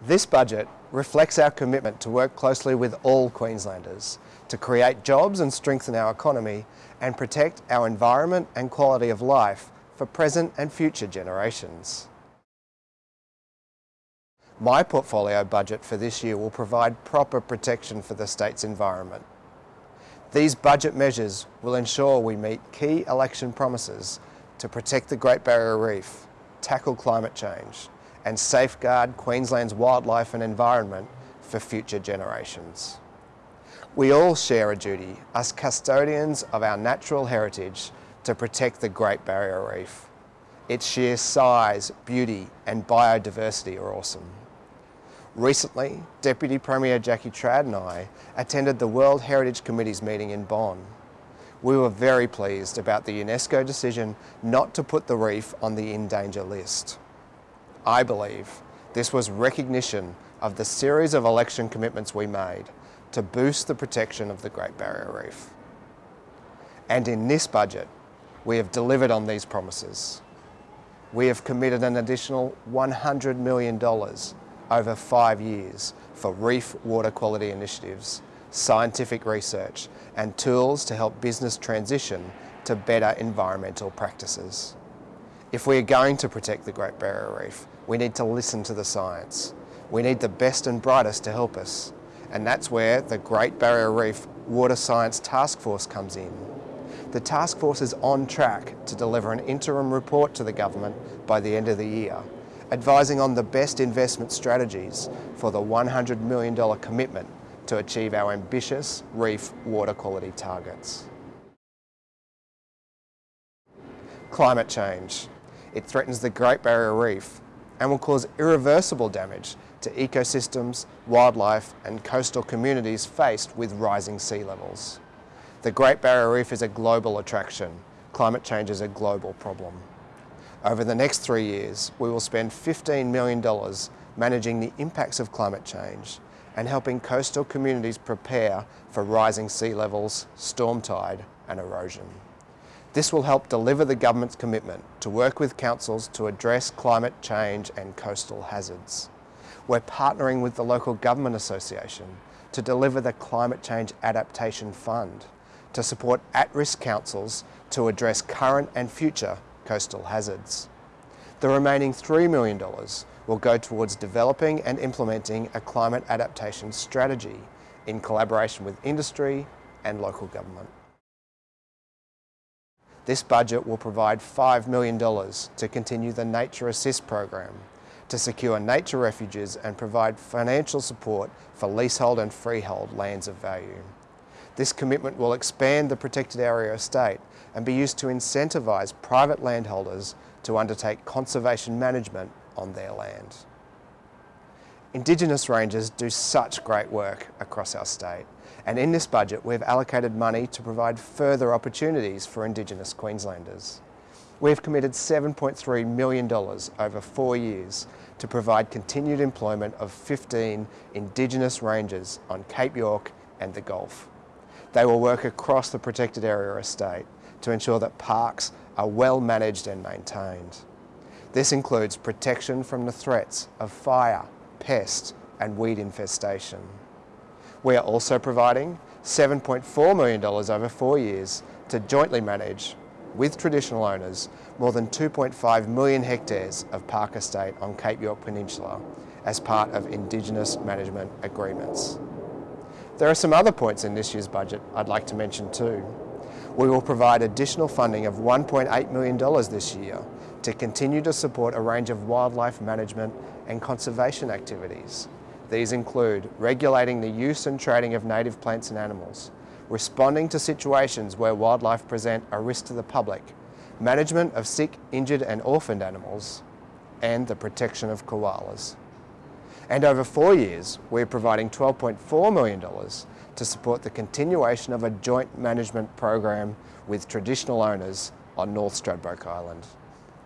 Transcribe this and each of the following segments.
This budget reflects our commitment to work closely with all Queenslanders to create jobs and strengthen our economy and protect our environment and quality of life for present and future generations. My portfolio budget for this year will provide proper protection for the state's environment. These budget measures will ensure we meet key election promises to protect the Great Barrier Reef, tackle climate change and safeguard Queensland's wildlife and environment for future generations. We all share a duty, as custodians of our natural heritage, to protect the Great Barrier Reef. Its sheer size, beauty and biodiversity are awesome. Recently, Deputy Premier Jackie Trad and I attended the World Heritage Committee's meeting in Bonn. We were very pleased about the UNESCO decision not to put the reef on the in danger list. I believe this was recognition of the series of election commitments we made to boost the protection of the Great Barrier Reef. And in this budget, we have delivered on these promises. We have committed an additional $100 million over five years for reef water quality initiatives, scientific research and tools to help business transition to better environmental practices. If we are going to protect the Great Barrier Reef, we need to listen to the science. We need the best and brightest to help us. And that's where the Great Barrier Reef Water Science Task Force comes in. The task force is on track to deliver an interim report to the government by the end of the year, advising on the best investment strategies for the $100 million commitment to achieve our ambitious reef water quality targets. Climate change. It threatens the Great Barrier Reef and will cause irreversible damage to ecosystems, wildlife and coastal communities faced with rising sea levels. The Great Barrier Reef is a global attraction. Climate change is a global problem. Over the next three years, we will spend $15 million managing the impacts of climate change and helping coastal communities prepare for rising sea levels, storm tide and erosion. This will help deliver the government's commitment to work with councils to address climate change and coastal hazards. We're partnering with the Local Government Association to deliver the Climate Change Adaptation Fund to support at-risk councils to address current and future coastal hazards. The remaining $3 million will go towards developing and implementing a climate adaptation strategy in collaboration with industry and local government. This budget will provide $5 million to continue the Nature Assist program to secure nature refuges and provide financial support for leasehold and freehold lands of value. This commitment will expand the protected area estate and be used to incentivise private landholders to undertake conservation management on their land. Indigenous rangers do such great work across our state and in this budget we've allocated money to provide further opportunities for Indigenous Queenslanders. We've committed $7.3 million over four years to provide continued employment of 15 Indigenous rangers on Cape York and the Gulf. They will work across the protected area estate to ensure that parks are well managed and maintained. This includes protection from the threats of fire, pest and weed infestation. We are also providing $7.4 million over four years to jointly manage, with traditional owners, more than 2.5 million hectares of park estate on Cape York Peninsula as part of Indigenous management agreements. There are some other points in this year's budget I'd like to mention too. We will provide additional funding of $1.8 million this year to continue to support a range of wildlife management and conservation activities. These include regulating the use and trading of native plants and animals, responding to situations where wildlife present a risk to the public, management of sick, injured and orphaned animals, and the protection of koalas. And over four years, we're providing $12.4 million to support the continuation of a joint management program with traditional owners on North Stradbroke Island.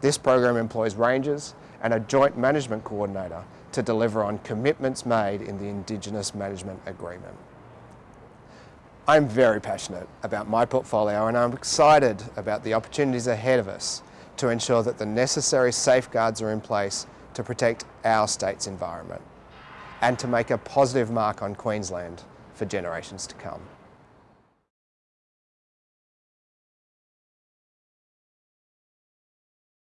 This program employs rangers and a joint management coordinator to deliver on commitments made in the Indigenous Management Agreement. I'm very passionate about my portfolio and I'm excited about the opportunities ahead of us to ensure that the necessary safeguards are in place to protect our state's environment. and to make a positive mark on Queensland for generations to come.